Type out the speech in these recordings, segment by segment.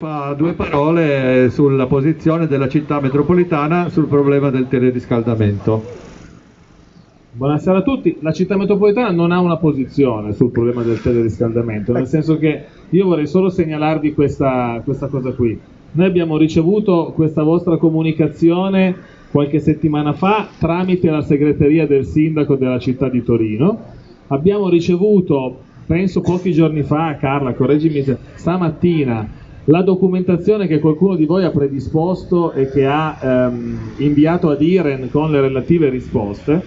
Due parole sulla posizione della città metropolitana sul problema del teleriscaldamento. Buonasera a tutti, la città metropolitana non ha una posizione sul problema del teleriscaldamento, nel senso che io vorrei solo segnalarvi questa, questa cosa qui. Noi abbiamo ricevuto questa vostra comunicazione qualche settimana fa tramite la segreteria del sindaco della città di Torino. Abbiamo ricevuto, penso pochi giorni fa, Carla, correggimi se stamattina, la documentazione che qualcuno di voi ha predisposto e che ha ehm, inviato ad Iren con le relative risposte.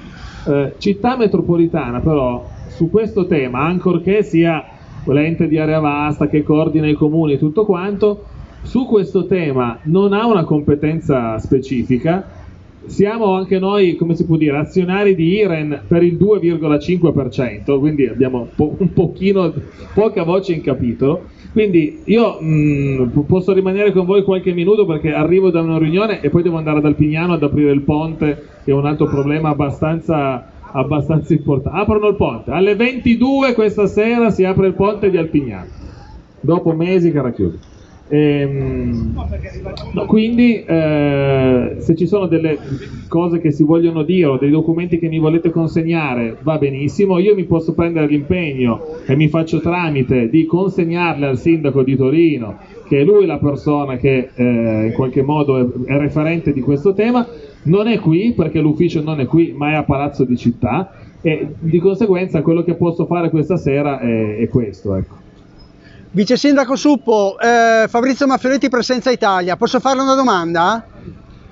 Eh, città metropolitana però su questo tema, ancorché sia l'ente di area vasta che coordina i comuni e tutto quanto, su questo tema non ha una competenza specifica, siamo anche noi, come si può dire, azionari di Iren per il 2,5%, quindi abbiamo un pochino, poca voce in capitolo. Quindi io mh, posso rimanere con voi qualche minuto perché arrivo da una riunione e poi devo andare ad Alpignano ad aprire il ponte, che è un altro problema abbastanza, abbastanza importante. Aprono il ponte, alle 22 questa sera si apre il ponte di Alpignano, dopo mesi che era chiuso. Ehm, no, quindi eh, se ci sono delle cose che si vogliono dire o dei documenti che mi volete consegnare va benissimo, io mi posso prendere l'impegno e mi faccio tramite di consegnarle al sindaco di Torino, che è lui la persona che eh, in qualche modo è, è referente di questo tema, non è qui perché l'ufficio non è qui ma è a Palazzo di Città e di conseguenza quello che posso fare questa sera è, è questo. Ecco. Vice Sindaco Suppo, eh, Fabrizio Maffioretti Presenza Italia, posso farle una domanda?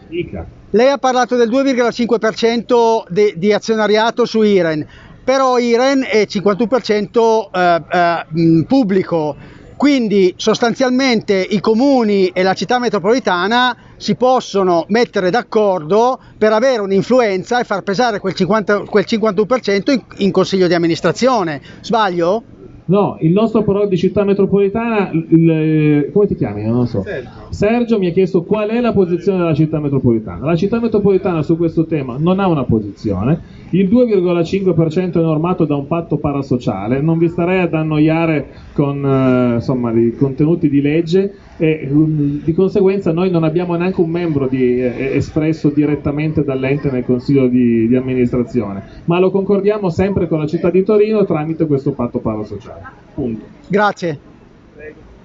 Dica. Lei ha parlato del 2,5% di, di azionariato su Iren, però Iren è 51% eh, eh, pubblico, quindi sostanzialmente i comuni e la città metropolitana si possono mettere d'accordo per avere un'influenza e far pesare quel, 50, quel 51% in, in consiglio di amministrazione. Sbaglio? No, il nostro però di città metropolitana, il, come ti chiami? Non lo so. Sergio. Sergio mi ha chiesto qual è la posizione della città metropolitana. La città metropolitana su questo tema non ha una posizione. Il 2,5% è normato da un patto parasociale. Non vi starei ad annoiare con eh, insomma, i contenuti di legge e um, di conseguenza noi non abbiamo neanche un membro di, eh, espresso direttamente dall'ente nel consiglio di, di amministrazione, ma lo concordiamo sempre con la città di Torino tramite questo patto parasociale. Punto. Grazie.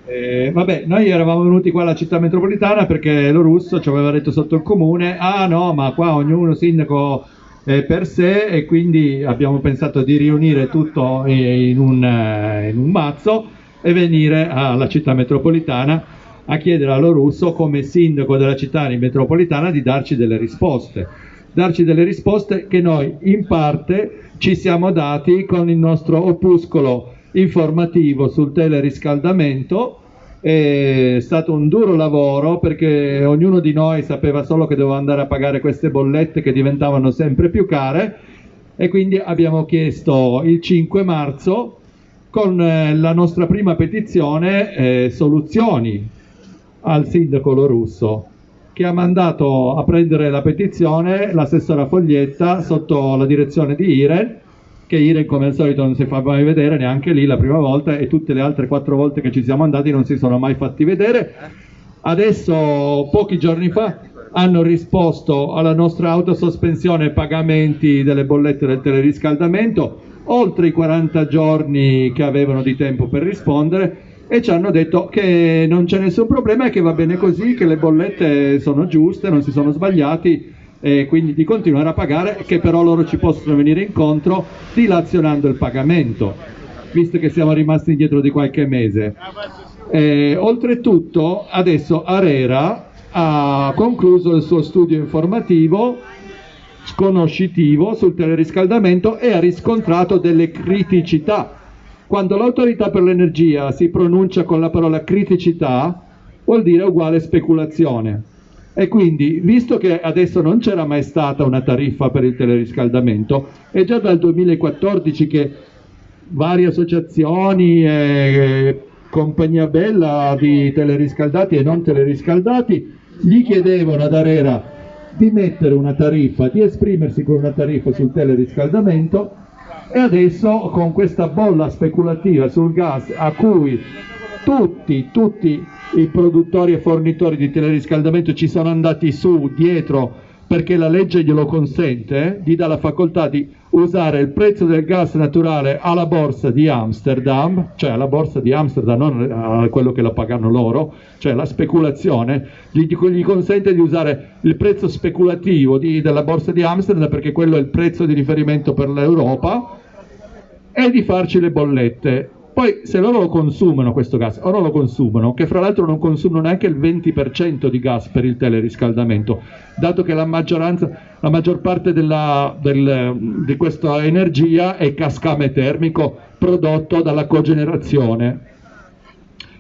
Eh, vabbè, noi eravamo venuti qua alla città metropolitana perché lo russo ci aveva detto sotto il comune, ah no, ma qua ognuno sindaco è per sé e quindi abbiamo pensato di riunire tutto in un, eh, in un mazzo e venire alla città metropolitana a chiedere a Lorusso come sindaco della città metropolitana di darci delle risposte. Darci delle risposte che noi in parte ci siamo dati con il nostro opuscolo informativo sul teleriscaldamento. È stato un duro lavoro perché ognuno di noi sapeva solo che doveva andare a pagare queste bollette che diventavano sempre più care e quindi abbiamo chiesto il 5 marzo con eh, la nostra prima petizione eh, soluzioni al sindaco Lorusso che ha mandato a prendere la petizione l'assessora Foglietta sotto la direzione di Iren che Iren come al solito non si fa mai vedere neanche lì la prima volta e tutte le altre quattro volte che ci siamo andati non si sono mai fatti vedere. Adesso pochi giorni fa hanno risposto alla nostra autosospensione pagamenti delle bollette del teleriscaldamento oltre i 40 giorni che avevano di tempo per rispondere e ci hanno detto che non c'è nessun problema e che va bene così, che le bollette sono giuste, non si sono sbagliati e quindi di continuare a pagare, che però loro ci possono venire incontro dilazionando il pagamento, visto che siamo rimasti indietro di qualche mese. Eh, oltretutto adesso Arera ha concluso il suo studio informativo sconoscitivo sul teleriscaldamento e ha riscontrato delle criticità quando l'autorità per l'energia si pronuncia con la parola criticità, vuol dire uguale speculazione. E quindi, visto che adesso non c'era mai stata una tariffa per il teleriscaldamento, è già dal 2014 che varie associazioni e compagnia bella di teleriscaldati e non teleriscaldati gli chiedevano ad Arera di mettere una tariffa, di esprimersi con una tariffa sul teleriscaldamento e adesso con questa bolla speculativa sul gas a cui tutti, tutti i produttori e fornitori di teleriscaldamento ci sono andati su dietro perché la legge glielo consente, gli dà la facoltà di usare il prezzo del gas naturale alla borsa di Amsterdam, cioè alla borsa di Amsterdam, non a quello che la pagano loro, cioè la speculazione, gli, gli consente di usare il prezzo speculativo di, della borsa di Amsterdam perché quello è il prezzo di riferimento per l'Europa e di farci le bollette. Poi se loro lo consumano questo gas, o non lo consumano, che fra l'altro non consumano neanche il 20% di gas per il teleriscaldamento, dato che la la maggior parte della, del, di questa energia è cascame termico prodotto dalla cogenerazione.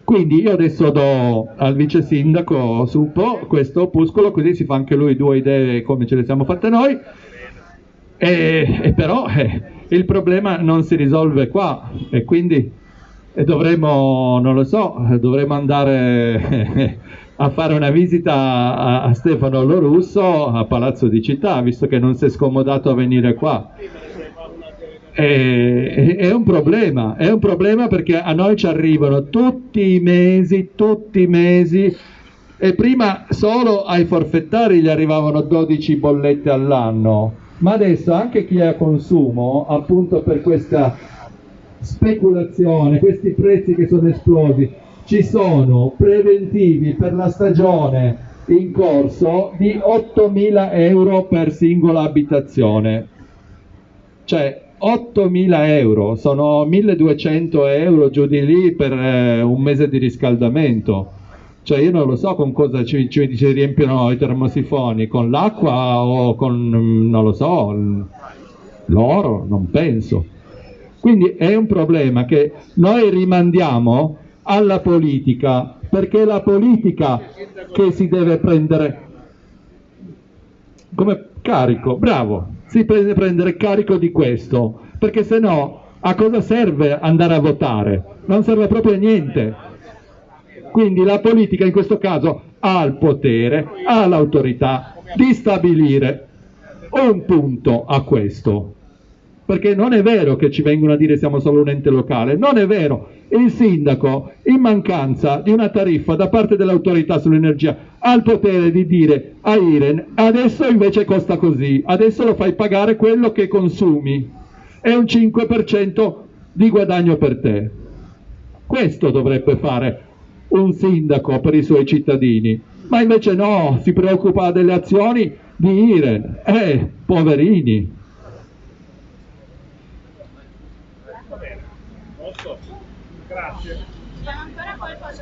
Quindi io adesso do al vice sindaco Suppo questo opuscolo, così si fa anche lui due idee come ce le siamo fatte noi, e, e però eh, il problema non si risolve qua e quindi e dovremmo, non lo so, dovremmo andare a fare una visita a, Stefano Lorusso a Palazzo di Città, visto che non si è scomodato a venire qua. E, è un problema, è un problema perché a noi ci arrivano tutti i mesi, tutti i mesi, e prima solo ai forfettari gli arrivavano 12 bollette all'anno, ma adesso anche chi è a consumo, appunto per questa speculazione, questi prezzi che sono esplosi, ci sono preventivi per la stagione in corso di 8.000 euro per singola abitazione. Cioè 8.000 euro, sono 1.200 euro giù di lì per eh, un mese di riscaldamento. Cioè io non lo so con cosa ci, ci, ci riempiono i termosifoni, con l'acqua o con, non lo so, l'oro, non penso. Quindi è un problema che noi rimandiamo alla politica, perché è la politica che si deve prendere come carico, bravo, si deve prendere carico di questo, perché se no a cosa serve andare a votare? Non serve proprio a niente. Quindi la politica in questo caso ha il potere, ha l'autorità di stabilire un punto a questo perché non è vero che ci vengono a dire siamo solo un ente locale, non è vero. Il sindaco, in mancanza di una tariffa da parte dell'autorità sull'energia, ha il potere di dire a Iren adesso invece costa così, adesso lo fai pagare quello che consumi, è un 5% di guadagno per te. Questo dovrebbe fare un sindaco per i suoi cittadini, ma invece no, si preoccupa delle azioni di Iren. Eh, poverini.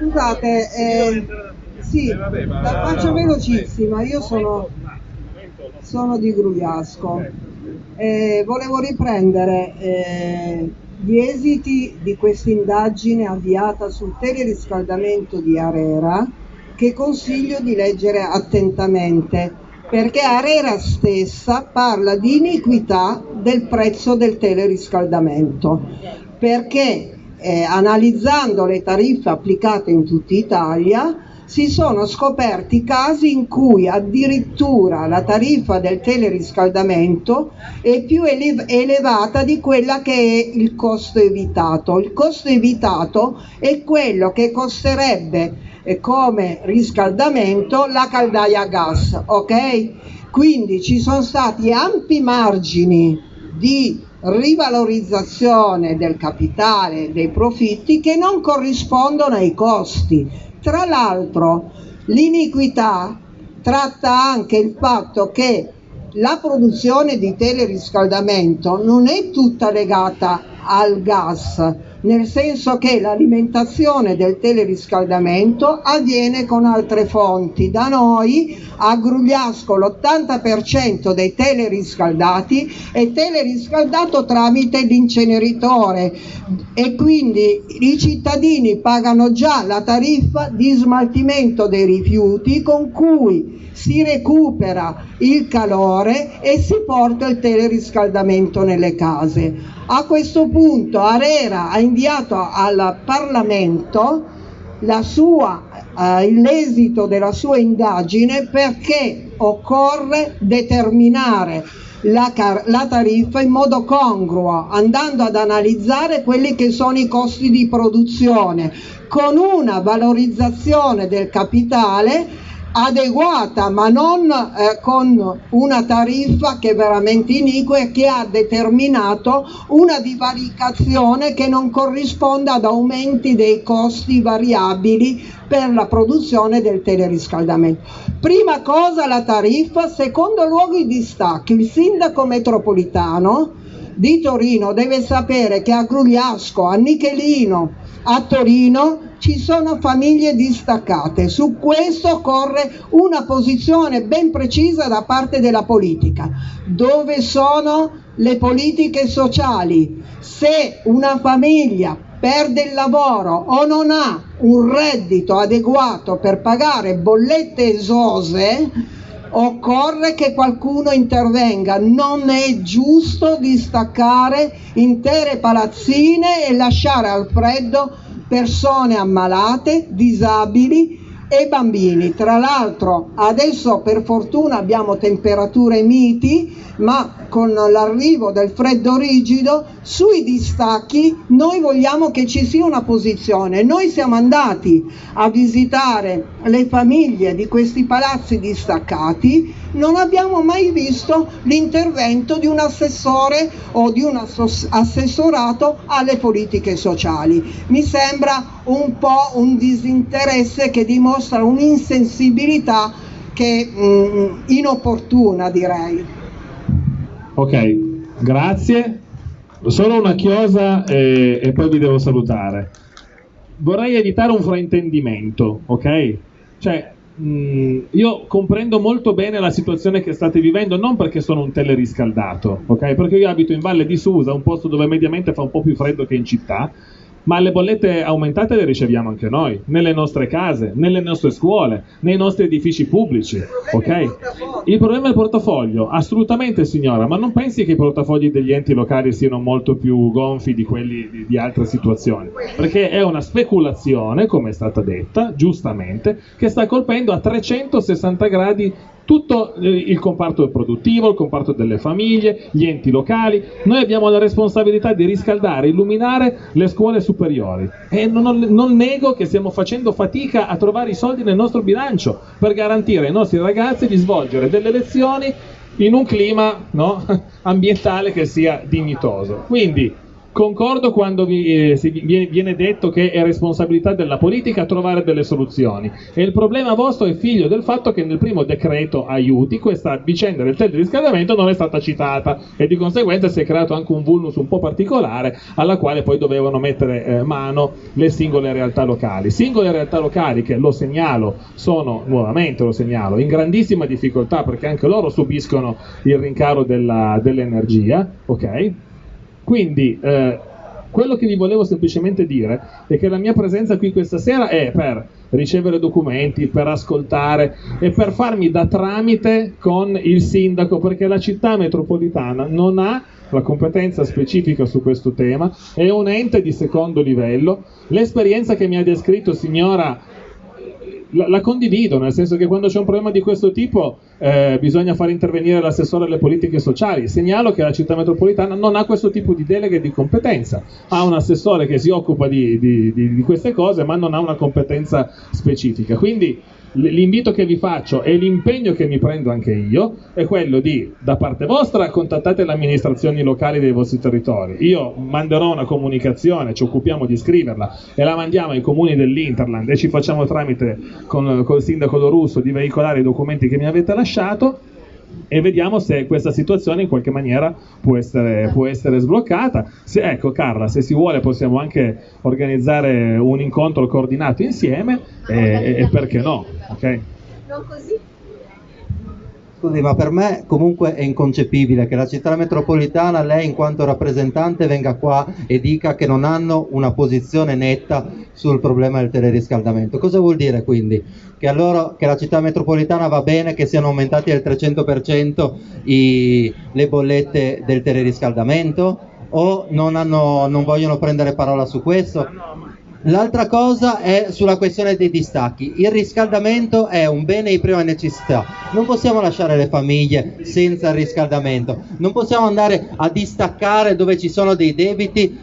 Scusate, eh, sì, la faccio velocissima, io sono, sono di Grugliasco. Eh, volevo riprendere eh, gli esiti di questa indagine avviata sul teleriscaldamento di Arera che consiglio di leggere attentamente perché Arera stessa parla di iniquità del prezzo del teleriscaldamento perché eh, analizzando le tariffe applicate in tutta Italia, si sono scoperti casi in cui addirittura la tariffa del teleriscaldamento è più elev- elevata di quella che è il costo evitato. Il costo evitato è quello che costerebbe eh, come riscaldamento la caldaia a gas, ok? Quindi ci sono stati ampi margini di rivalorizzazione del capitale, dei profitti che non corrispondono ai costi. Tra l'altro l'iniquità tratta anche il fatto che la produzione di teleriscaldamento non è tutta legata al gas, nel senso che l'alimentazione del teleriscaldamento avviene con altre fonti. Da noi a Grugliasco l'80% dei teleriscaldati è teleriscaldato tramite l'inceneritore e quindi i cittadini pagano già la tariffa di smaltimento dei rifiuti con cui si recupera il calore e si porta il teleriscaldamento nelle case. A questo punto Arera ha inviato al Parlamento sua, eh, l'esito della sua indagine perché occorre determinare la, car- la tariffa in modo congruo, andando ad analizzare quelli che sono i costi di produzione, con una valorizzazione del capitale adeguata ma non eh, con una tariffa che è veramente iniqua e che ha determinato una divaricazione che non corrisponde ad aumenti dei costi variabili per la produzione del teleriscaldamento. Prima cosa la tariffa, secondo luogo i distacchi. Il sindaco metropolitano di Torino deve sapere che a Grugliasco, a Nichelino, a Torino ci sono famiglie distaccate. Su questo occorre una posizione ben precisa da parte della politica. Dove sono le politiche sociali? Se una famiglia perde il lavoro o non ha un reddito adeguato per pagare bollette esose, occorre che qualcuno intervenga, non è giusto distaccare intere palazzine e lasciare al freddo persone ammalate, disabili e bambini. Tra l'altro adesso per fortuna abbiamo temperature miti, ma con l'arrivo del freddo rigido sui distacchi noi vogliamo che ci sia una posizione. Noi siamo andati a visitare le famiglie di questi palazzi distaccati, non abbiamo mai visto l'intervento di un assessore o di un assessorato alle politiche sociali. Mi sembra un po' un disinteresse che dimostra un'insensibilità che mh, mm, inopportuna direi. Ok, grazie. Solo una chiosa e, e poi vi devo salutare. Vorrei evitare un fraintendimento, ok? Cioè, mh, mm, io comprendo molto bene la situazione che state vivendo, non perché sono un teleriscaldato, ok? Perché io abito in Valle di Susa, un posto dove mediamente fa un po' più freddo che in città, ma le bollette aumentate le riceviamo anche noi, nelle nostre case, nelle nostre scuole, nei nostri edifici pubblici, ok? Il problema è il portafoglio, assolutamente signora, ma non pensi che i portafogli degli enti locali siano molto più gonfi di quelli di, di altre situazioni, perché è una speculazione, come è stata detta, giustamente, che sta colpendo a 360 gradi tutto eh, il comparto produttivo, il comparto delle famiglie, gli enti locali. Noi abbiamo la responsabilità di riscaldare, illuminare le scuole superiori e non, non, nego che stiamo facendo fatica a trovare i soldi nel nostro bilancio per garantire ai nostri ragazzi di svolgere delle lezioni in un clima no, ambientale che sia dignitoso. Quindi Concordo quando vi, eh, viene, viene, detto che è responsabilità della politica trovare delle soluzioni e il problema vostro è figlio del fatto che nel primo decreto aiuti questa vicenda del teleriscaldamento non è stata citata e di conseguenza si è creato anche un vulnus un po' particolare alla quale poi dovevano mettere eh, mano le singole realtà locali. Singole realtà locali che lo segnalo sono, nuovamente lo segnalo, in grandissima difficoltà perché anche loro subiscono il rincaro dell'energia, ok? Quindi eh, quello che vi volevo semplicemente dire è che la mia presenza qui questa sera è per ricevere documenti, per ascoltare e per farmi da tramite con il sindaco, perché la città metropolitana non ha la competenza specifica su questo tema, è un ente di secondo livello. L'esperienza che mi ha descritto signora la, la, condivido, nel senso che quando c'è un problema di questo tipo eh, bisogna far intervenire l'assessore alle politiche sociali. Segnalo che la città metropolitana non ha questo tipo di deleghe di competenza, ha un assessore che si occupa di, di, di, di queste cose ma non ha una competenza specifica. Quindi l'invito che vi faccio e l'impegno che mi prendo anche io è quello di, da parte vostra, contattate le amministrazioni locali dei vostri territori. Io manderò una comunicazione, ci occupiamo di scriverla e la mandiamo ai comuni dell'Interland e ci facciamo tramite con, il sindaco Dorusso di veicolare i documenti che mi avete lasciato e vediamo se questa situazione in qualche maniera può essere, può essere sbloccata. Se, ecco Carla, se si vuole possiamo anche organizzare un incontro coordinato insieme e, e perché no? Okay? Non così Scusi, ma per me comunque è inconcepibile che la città metropolitana, lei in quanto rappresentante, venga qua e dica che non hanno una posizione netta sul problema del teleriscaldamento. Cosa vuol dire quindi? Che, allora, che la città metropolitana va bene che siano aumentati del 300% i, le bollette del teleriscaldamento? O non, hanno, non vogliono prendere parola su questo? L'altra cosa è sulla questione dei distacchi. Il riscaldamento è un bene di prima necessità. Non possiamo lasciare le famiglie senza il riscaldamento. Non possiamo andare a distaccare dove ci sono dei debiti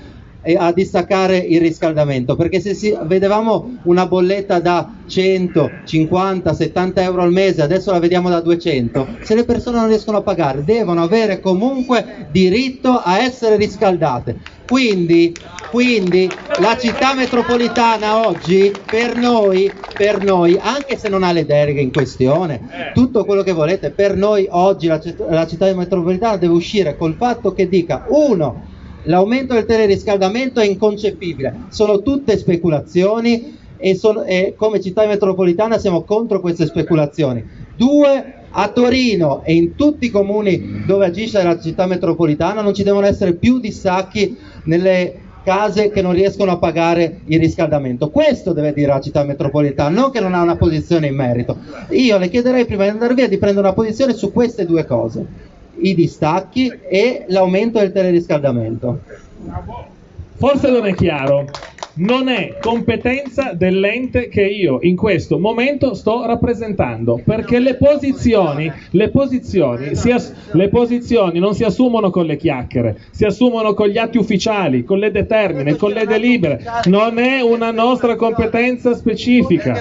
a distaccare il riscaldamento perché se si, vedevamo una bolletta da 100, 50, 70 euro al mese adesso la vediamo da 200 se le persone non riescono a pagare devono avere comunque diritto a essere riscaldate. Quindi, quindi la città metropolitana oggi per noi, per noi, anche se non ha le deroghe in questione, tutto quello che volete, per noi oggi la, la città metropolitana deve uscire col fatto che dica uno l'aumento del teleriscaldamento è inconcepibile, sono tutte speculazioni e, sono, e, come città metropolitana siamo contro queste speculazioni. Due, a Torino e in tutti i comuni dove agisce la città metropolitana non ci devono essere più dissacchi nelle case che non riescono a pagare il riscaldamento. Questo deve dire la città metropolitana, non che non ha una posizione in merito. Io le chiederei prima di andare via di prendere una posizione su queste due cose, i distacchi e l'aumento del teleriscaldamento. Forse non è chiaro non è competenza dell'ente che io in questo momento sto rappresentando, perché le posizioni, le posizioni, as- le posizioni non si assumono con le chiacchiere, si assumono con gli atti ufficiali, con le determine, con le delibere, non è una nostra competenza specifica.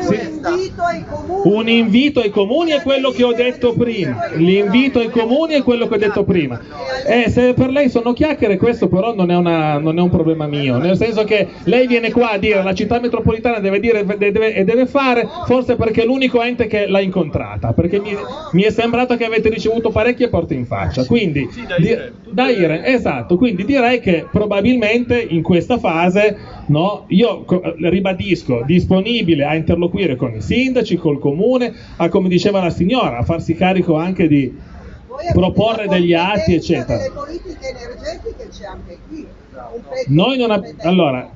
Sì. Un invito ai comuni è quello che ho detto prima, l'invito ai comuni è quello che ho detto prima. Eh, se per lei sono chiacchiere questo però non è, una, non è un problema mio, nel senso che lei viene qua a dire la città metropolitana deve dire deve, e deve fare, forse perché è l'unico ente che l'ha incontrata, perché mi, mi, è sembrato che avete ricevuto parecchie porte in faccia. Quindi, sì, da, Ire, da Ire, esatto, quindi direi che probabilmente in questa fase no, io ribadisco disponibile a interloquire con i sindaci, col comune, a come diceva la signora, a farsi carico anche di proporre degli atti, eccetera. Le politiche energetiche c'è anche qui. Noi non ab- allora,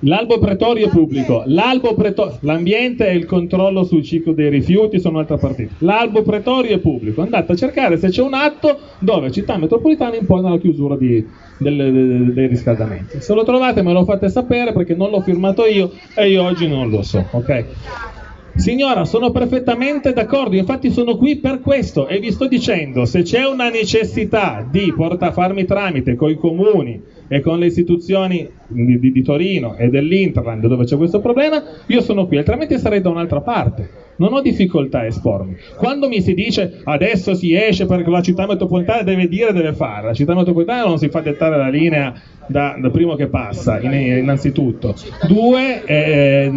l'albo pretorio è pubblico, l'albo preto- l'ambiente e il controllo sul ciclo dei rifiuti sono un'altra partita. L'albo pretorio è pubblico, andate a cercare se c'è un atto dove città metropolitana impone la chiusura di, del, dei riscaldamenti. Se lo trovate me lo fate sapere perché non l'ho firmato io e io oggi non lo so, ok? Signora, sono perfettamente d'accordo, infatti sono qui per questo e vi sto dicendo, se c'è una necessità di porta, farmi tramite con i comuni e con le istituzioni di, di, di Torino e dell'Interland dove c'è questo problema, io sono qui, altrimenti sarei da un'altra parte. Non ho difficoltà a espormi. Quando mi si dice adesso si esce perché la città metropolitana deve dire deve fare, la città metropolitana non si fa dettare la linea da, da primo che passa, innanzitutto. Due, eh,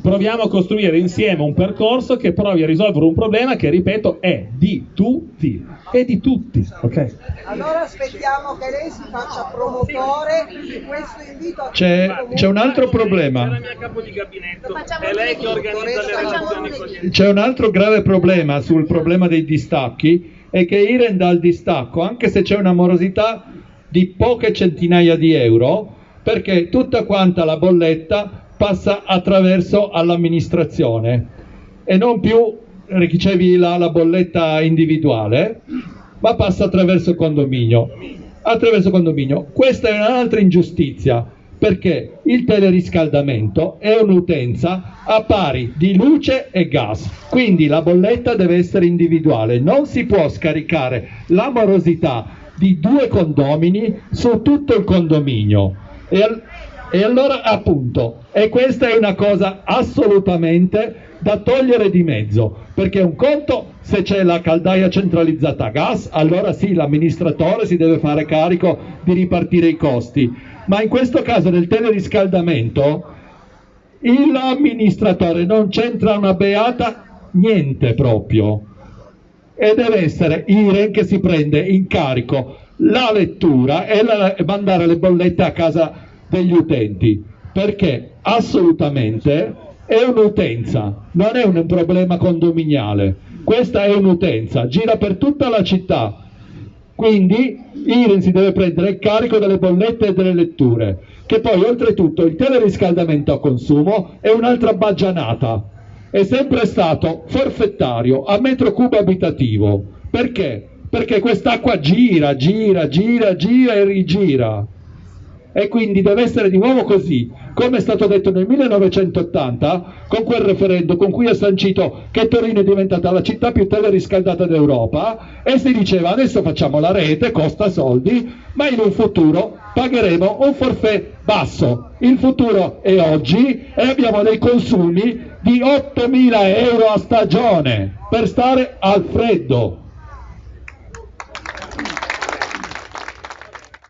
proviamo a costruire insieme un percorso che provi a risolvere un problema che, ripeto, è di tutti. È di tutti, ok? Allora aspettiamo che lei si faccia promotore di questo invito a c'è, c'è un altro problema. C'è un altro grave problema sul problema dei distacchi è che Iren dà il distacco, anche se c'è una morosità di poche centinaia di euro, perché tutta quanta la bolletta passa attraverso all'amministrazione e non più ricevi la, la bolletta individuale, ma passa attraverso il condominio. Attraverso condominio. Questa è un'altra ingiustizia perché il teleriscaldamento è un'utenza a pari di luce e gas, quindi la bolletta deve essere individuale, non si può scaricare la morosità di due condomini su tutto il condominio. E, e allora appunto, e questa è una cosa assolutamente da togliere di mezzo, perché un conto se c'è la caldaia centralizzata a gas, allora sì, l'amministratore si deve fare carico di ripartire i costi, ma in questo caso del teleriscaldamento l'amministratore non c'entra una beata niente proprio. E deve essere IREN che si prende in carico la lettura e, la, mandare le bollette a casa degli utenti, perché assolutamente è un'utenza, non è un problema condominiale, questa è un'utenza, gira per tutta la città, quindi IREN si deve prendere il carico delle bollette e delle letture, che poi oltretutto il teleriscaldamento a consumo è un'altra baggianata, è sempre stato forfettario a metro cubo abitativo, perché? Perché quest'acqua gira, gira, gira, gira e rigira e quindi deve essere di nuovo così, come è stato detto nel 1980 con quel referendum con cui è sancito che Torino è diventata la città più teleriscaldata d'Europa e si diceva adesso facciamo la rete, costa soldi, ma in un futuro pagheremo un forfait basso. Il futuro è oggi e abbiamo dei consumi di 8.000 euro a stagione per stare al freddo.